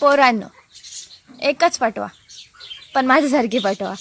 पोरांनो एकच पाठवा पण माझ्यासारखी पाठवा.